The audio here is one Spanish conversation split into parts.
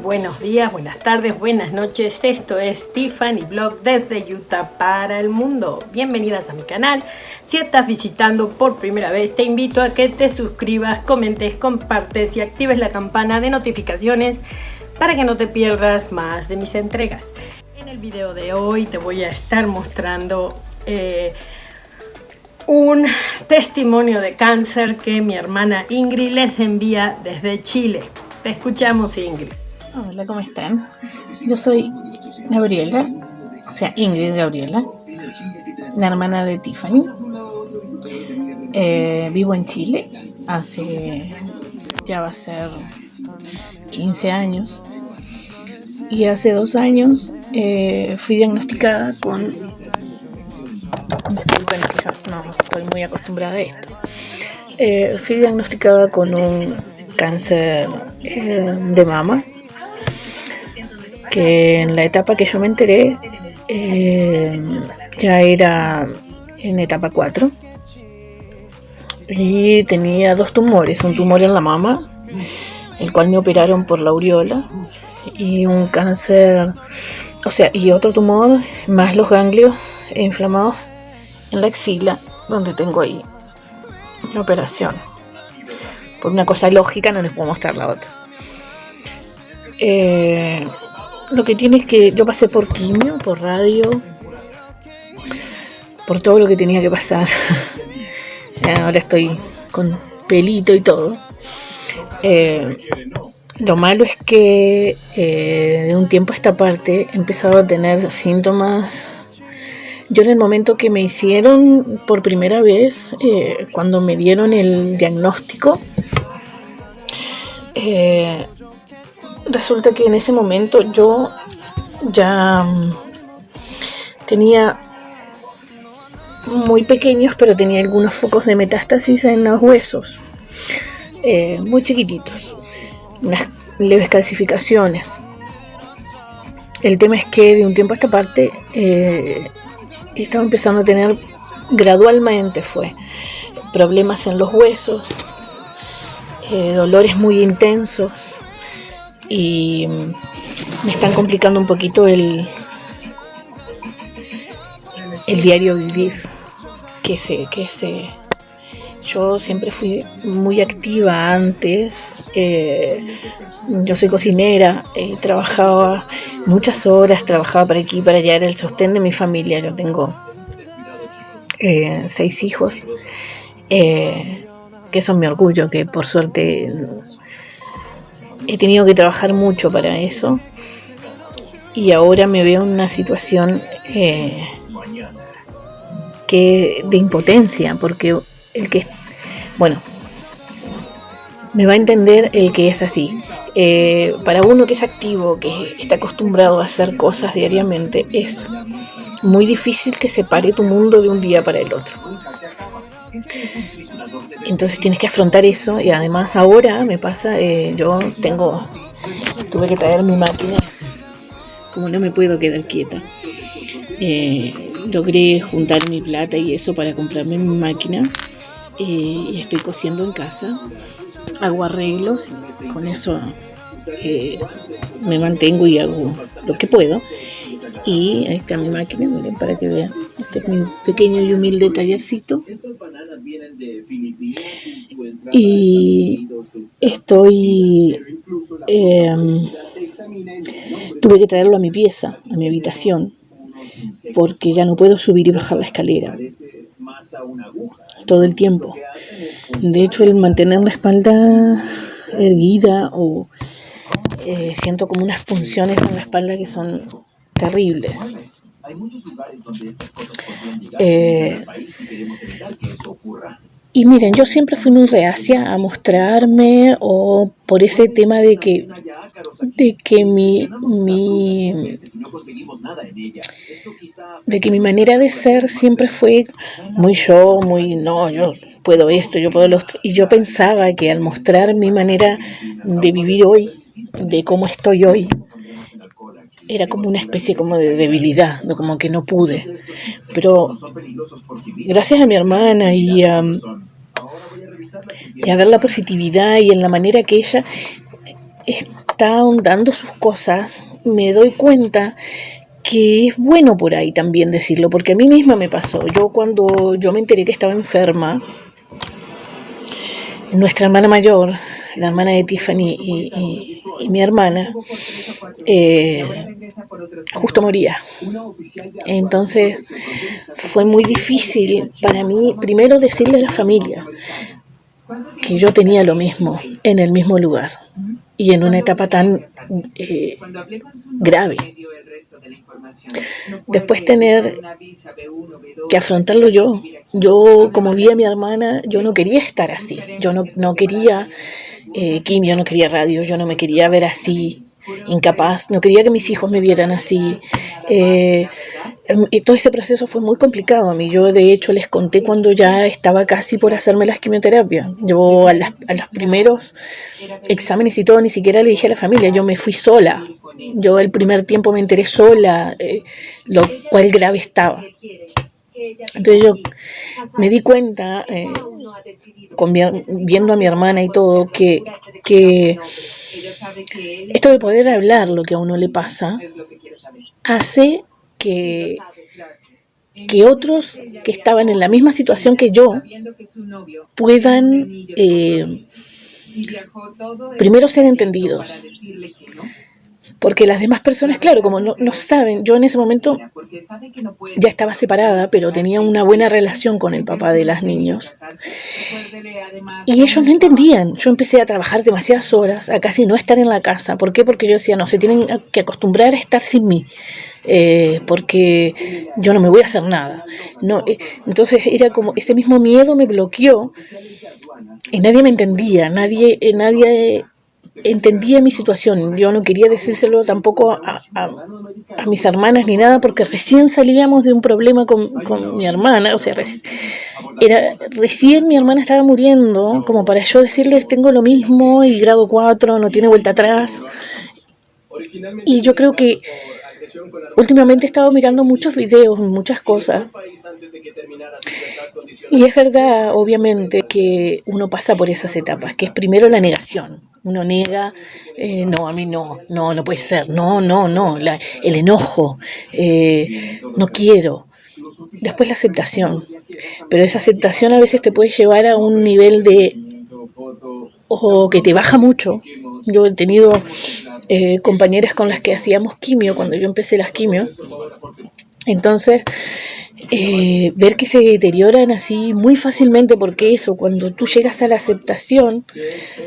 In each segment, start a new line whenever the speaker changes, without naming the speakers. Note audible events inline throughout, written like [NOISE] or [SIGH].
buenos días, buenas tardes, buenas noches. Esto es Tiffany Blog desde Utah para el mundo. Bienvenidas a mi canal. Si estás visitando por primera vez, te invito a que te suscribas, comentes, compartes y actives la campana de notificaciones para que no te pierdas más de mis entregas. En el video de hoy te voy a estar mostrando eh, un testimonio de cáncer que mi hermana Ingrid les envía desde Chile. Te escuchamos, Ingrid.
Hola, ¿cómo están? Yo soy Gabriela, o sea, Ingrid Gabriela, la hermana de Tiffany. Eh, vivo en Chile, hace ya va a ser 15 años. Y hace dos años eh, fui diagnosticada con... Disculpen no estoy muy acostumbrada a esto. Eh, fui diagnosticada con un cáncer de mama, que en la etapa que yo me enteré eh, ya era en etapa 4 y tenía dos tumores, un tumor en la mama, el cual me operaron por la aureola y un cáncer, o sea, y otro tumor más los ganglios inflamados en la axila, donde tengo ahí la operación por una cosa lógica no les puedo mostrar la otra. Eh, lo que tiene es que yo pasé por quimio, por radio, por todo lo que tenía que pasar. [LAUGHS] Ahora estoy con pelito y todo. Eh, lo malo es que eh, de un tiempo a esta parte he empezado a tener síntomas. Yo en el momento que me hicieron por primera vez, cuando me dieron el diagnóstico, eh, resulta que en ese momento yo ya mm, tenía muy pequeños, pero tenía algunos focos de metástasis en los huesos, eh, muy chiquititos, unas leves calcificaciones. El tema es que de un tiempo a esta parte eh, estaba empezando a tener gradualmente fue problemas en los huesos, eh, dolores muy intensos y me están complicando un poquito el, el diario vivir que se, que se yo siempre fui muy activa antes eh, yo soy cocinera eh, trabajaba muchas horas trabajaba para aquí para allá era el sostén de mi familia yo tengo seis hijos que son mi orgullo, que por suerte he tenido que trabajar mucho para eso. Y ahora me veo en una situación eh, que de impotencia, porque el que, bueno, me va a entender el que es así. Eh, para uno que es activo, que está acostumbrado a hacer cosas diariamente, es muy difícil que separe tu mundo de un día para el otro. Entonces tienes que afrontar eso y además ahora me pasa, eh, yo tengo, tuve que traer mi máquina, como no me puedo quedar quieta. Eh, logré juntar mi plata y eso para comprarme mi máquina eh, y estoy cosiendo en casa, hago arreglos, con eso me mantengo y hago lo que puedo. Y ahí está mi máquina, miren, para que vean. Este es mi pequeño y humilde tallercito. Y estoy... Em, tuve que traerlo a mi pieza, a mi habitación, porque ya no puedo subir y bajar la escalera todo el tiempo. De hecho, el mantener la espalda erguida o eh, siento como unas punciones en la espalda que son terribles. Eh. Y miren, yo siempre fui muy reacia a mostrarme o por ese tema de que, de que mi, mi, de que mi manera de ser siempre fue muy yo, muy no, yo puedo esto, yo puedo lo otro. Y yo pensaba que al mostrar mi manera de vivir hoy, de cómo estoy hoy, era como una especie como de debilidad, como que no pude. Pero gracias a mi hermana y a, y a ver la positividad y en la manera que ella está ahondando sus cosas, me doy cuenta que es bueno por ahí también decirlo, porque a mí misma me pasó. Yo cuando yo me enteré que estaba enferma, nuestra hermana mayor, la hermana de Tiffany y, mi hermana, eh, justo moría. Entonces fue muy difícil para mí primero decirle a la familia que yo tenía lo mismo en el mismo lugar y en una etapa tan eh, grave. Después tener que afrontarlo yo. Yo, como vi a mi hermana, yo no quería estar así. Yo no, no quería eh, quimio, no quería radio, yo no me quería ver así, incapaz, no quería que mis hijos me vieran así. Eh, y todo ese proceso fue muy complicado a mí. Yo, de hecho, les conté cuando ya estaba casi por hacerme las quimioterapias. Yo, a, a los primeros exámenes y todo, ni siquiera le dije a la familia. Yo me fui sola. Yo, el primer tiempo, me enteré sola, eh, lo cual grave estaba. Entonces yo me di cuenta, eh, viendo a mi hermana y todo, que, que esto de poder hablar lo que a uno le pasa hace que, que otros que estaban en la misma situación que yo puedan eh, primero ser entendidos porque las demás personas, claro, como no, no, saben, yo en ese momento ya estaba separada, pero tenía una buena relación con el papá de las niños. Y ellos no entendían. Yo empecé a trabajar demasiadas horas, a casi no estar en la casa. ¿Por qué? Porque yo decía, no, se tienen que acostumbrar a estar sin mí. Eh, porque yo no me voy a hacer nada. No, eh, entonces era como ese mismo miedo me bloqueó y nadie me entendía, nadie, eh, nadie entendía mi situación. Yo no quería decírselo tampoco a, mis hermanas ni nada, porque recién salíamos de un problema con, mi hermana. O sea, era, recién mi hermana estaba muriendo, como para yo decirles, tengo lo mismo y grado 4, no tiene vuelta atrás. Y yo creo que últimamente he estado mirando muchos videos, muchas cosas. Y es verdad, obviamente, que uno pasa por esas etapas, que es primero la negación uno niega, eh, no, a mí no, no, no puede ser, no, no, no, el enojo, eh, no quiero. Después la aceptación, pero esa aceptación a veces te puede llevar a un nivel de, o que te baja mucho. Yo he tenido eh, compañeras con las que hacíamos quimio cuando yo empecé las quimios. Entonces, eh, ver que se deterioran así muy fácilmente, porque eso, cuando tú llegas a la aceptación,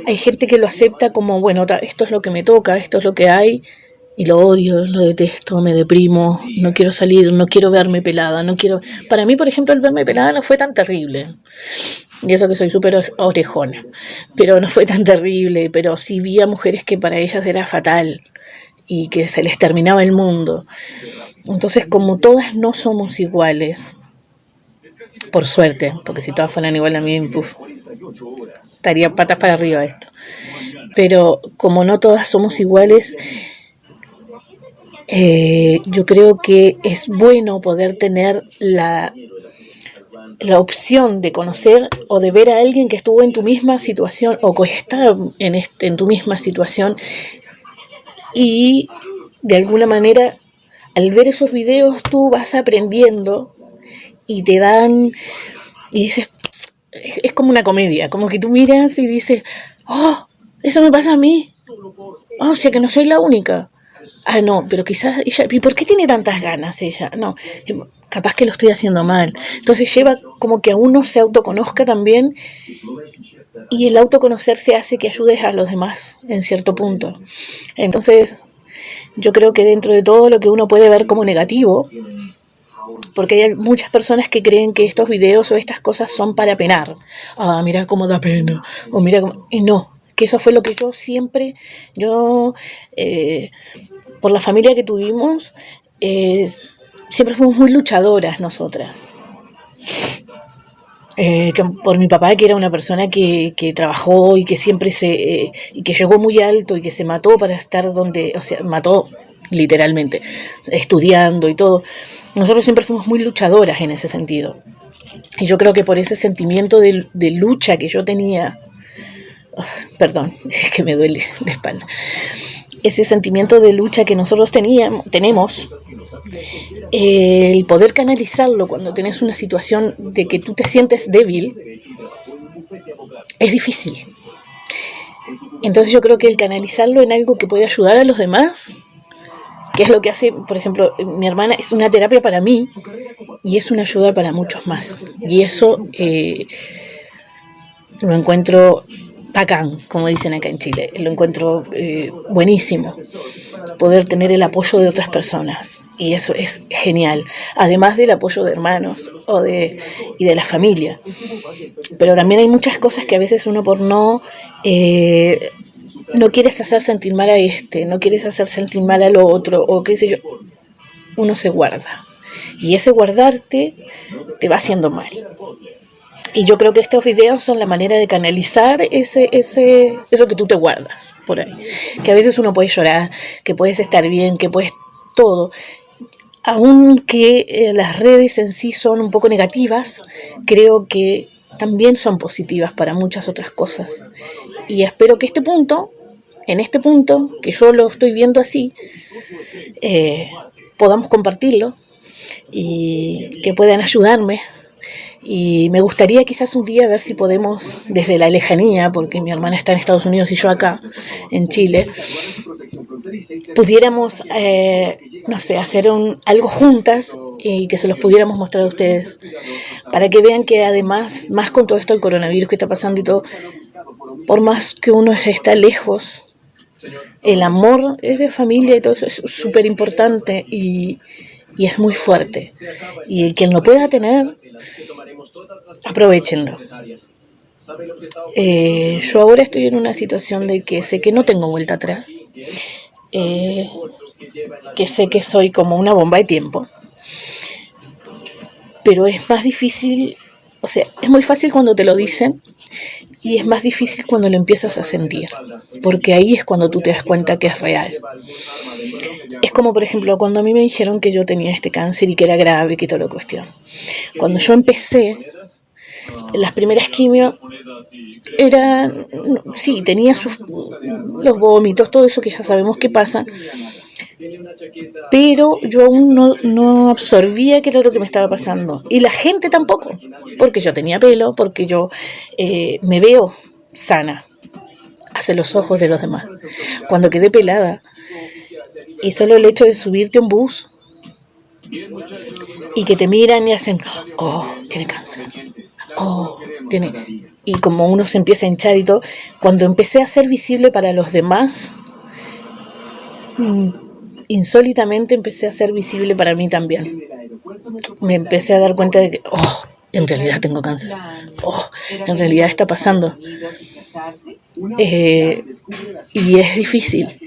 hay gente que lo acepta como, bueno, esto es lo que me toca, esto es lo que hay, y lo odio, lo detesto, me deprimo, no quiero salir, no quiero verme pelada, no quiero... Para mí, por ejemplo, el verme pelada no fue tan terrible. Y eso que soy súper orejona. Pero no fue tan terrible, pero sí vi a mujeres que para ellas era fatal y que se les terminaba el mundo. Entonces, como todas no somos iguales, por suerte, porque si todas fueran igual a mí, estaría patas para arriba esto. Pero como no todas somos iguales, eh, yo creo que es bueno poder tener la, la opción de conocer o de ver a alguien que estuvo en tu misma situación o que está en, este, en tu misma situación y de alguna manera al ver esos videos tú vas aprendiendo y te dan, y dices, es como una comedia, como que tú miras y dices, oh, eso me pasa a mí, oh, o sea que no soy la única. Ah, no, pero quizás ella, ¿y por qué tiene tantas ganas ella? No, capaz que lo estoy haciendo mal. Entonces lleva como que a uno se autoconozca también y el autoconocerse hace que ayudes a los demás en cierto punto. Entonces, yo creo que dentro de todo lo que uno puede ver como negativo, porque hay muchas personas que creen que estos videos o estas cosas son para penar. Ah, mira cómo da pena. O mira cómo... Y no, que eso fue lo que yo siempre, yo, eh, por la familia que tuvimos, eh, siempre fuimos muy luchadoras nosotras. Eh, por mi papá, que era una persona que, trabajó y que siempre se, eh, y que llegó muy alto y que se mató para estar donde, o sea, mató literalmente, estudiando y todo. Nosotros siempre fuimos muy luchadoras en ese sentido. Y yo creo que por ese sentimiento de, lucha que yo tenía, perdón, [LAUGHS] es que me duele la espalda, ese sentimiento de lucha que nosotros teníamos, tenemos, el poder canalizarlo cuando tenés una situación de que tú te sientes débil, es difícil. Entonces yo creo que el canalizarlo en algo que puede ayudar a los demás, que es lo que hace, por ejemplo, mi hermana, es una terapia para mí y es una ayuda para muchos más. Y eso eh, lo encuentro bacán, como dicen acá en Chile. Lo encuentro eh, buenísimo, poder tener el apoyo de otras personas. Y eso es genial, además del apoyo de hermanos o de, y de la familia. Pero también hay muchas cosas que a veces uno por no... Eh, no quieres hacer sentir mal a este, no quieres hacer sentir mal al otro, o qué sé yo, uno se guarda. Y ese guardarte te va haciendo mal. Y yo creo que estos videos son la manera de canalizar ese, ese, eso que tú te guardas por ahí. Que a veces uno puede llorar, que puedes estar bien, que puedes todo. Aunque eh, las redes en sí son un poco negativas, creo que también son positivas para muchas otras cosas. Y espero que este punto, en este punto, que yo lo estoy viendo así, eh, podamos compartirlo y que puedan ayudarme y me gustaría quizás un día ver si podemos, desde la lejanía, porque mi hermana está en Estados Unidos y yo acá, en Chile, pudiéramos, eh, no sé, hacer un, algo juntas y que se los pudiéramos mostrar a ustedes, para que vean que además, más con todo esto el coronavirus que está pasando y todo, por más que uno está lejos, el amor es de familia y todo eso es súper importante y, y es muy fuerte. Y el quien lo pueda tener, aprovechenlo. Eh, yo ahora estoy en una situación de que sé que no tengo vuelta atrás, eh, que sé que soy como una bomba de tiempo, pero es más difícil, o sea, es muy fácil cuando te lo dicen y es más difícil cuando lo empiezas a sentir, porque ahí es cuando tú te das cuenta que es real. Es como, por ejemplo, cuando a mí me dijeron que yo tenía este cáncer y que era grave, que toda la cuestión. Cuando yo empecé, las primeras quimios eran, sí, tenía sus, los vómitos, todo eso que ya sabemos que pasa, pero yo aún no, no absorbía qué era lo que me estaba pasando. Y la gente tampoco, porque yo tenía pelo, porque yo eh, me veo sana hacia los ojos de los demás. Cuando quedé pelada, y solo el hecho de subirte a un bus y que te miran y hacen, oh, tiene cáncer, oh, tiene... Y como uno se empieza a hinchar y todo, cuando empecé a ser visible para los demás, mm, insólitamente empecé a ser visible para mí también. Me empecé a dar cuenta de que, oh, en realidad tengo cáncer. Oh, en realidad está pasando. Eh, y es difícil.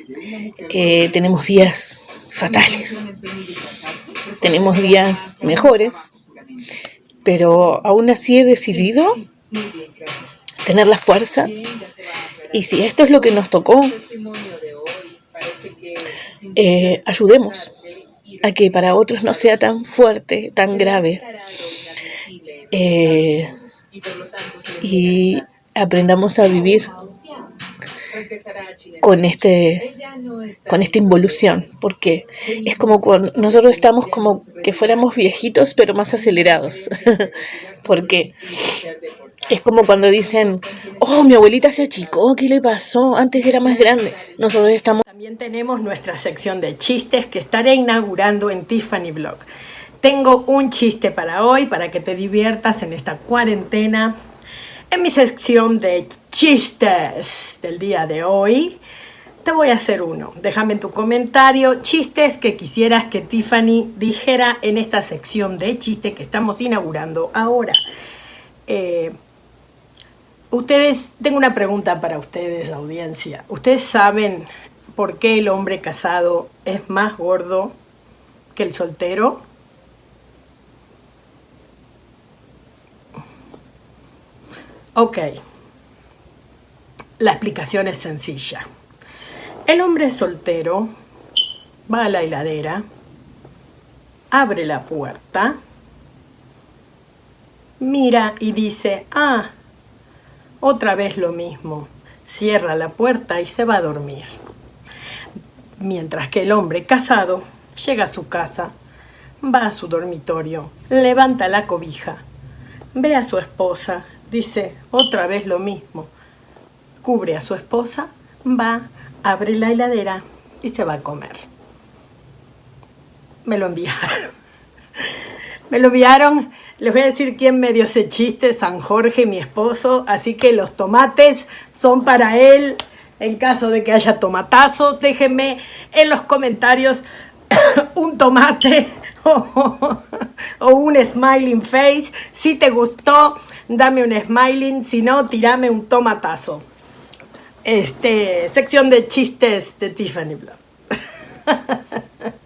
Eh, tenemos días fatales. Tenemos días mejores. Pero aún así he decidido tener la fuerza. Y si esto es lo que nos tocó, eh, ayudemos a que para otros no sea tan fuerte, tan grave. Eh, y aprendamos a vivir con este con esta involución porque es como cuando nosotros estamos como que fuéramos viejitos pero más acelerados [LAUGHS] porque es como cuando dicen oh mi abuelita se achicó qué le pasó antes era más grande nosotros estamos
también tenemos nuestra sección de chistes que estaré inaugurando en Tiffany Blog tengo un chiste para hoy, para que te diviertas en esta cuarentena. En mi sección de chistes del día de hoy, te voy a hacer uno. Déjame en tu comentario chistes que quisieras que Tiffany dijera en esta sección de chistes que estamos inaugurando ahora. Eh, ustedes, tengo una pregunta para ustedes, la audiencia. ¿Ustedes saben por qué el hombre casado es más gordo que el soltero? Ok, la explicación es sencilla. El hombre soltero va a la heladera, abre la puerta, mira y dice, ah, otra vez lo mismo. Cierra la puerta y se va a dormir. Mientras que el hombre casado llega a su casa, va a su dormitorio, levanta la cobija, ve a su esposa, dice otra vez lo mismo, cubre a su esposa, va, abre la heladera y se va a comer. Me lo enviaron. [LAUGHS] Me lo enviaron, les voy a decir quién me dio ese chiste, San Jorge, mi esposo, así que los tomates son para él. En caso de que haya tomatazos, déjenme en los comentarios [COUGHS] un tomate [LAUGHS] o, un smiling face. Si te gustó, dame un smiling, si no, tirame un tomatazo. Este, sección de chistes de Tiffany Blog. [LAUGHS]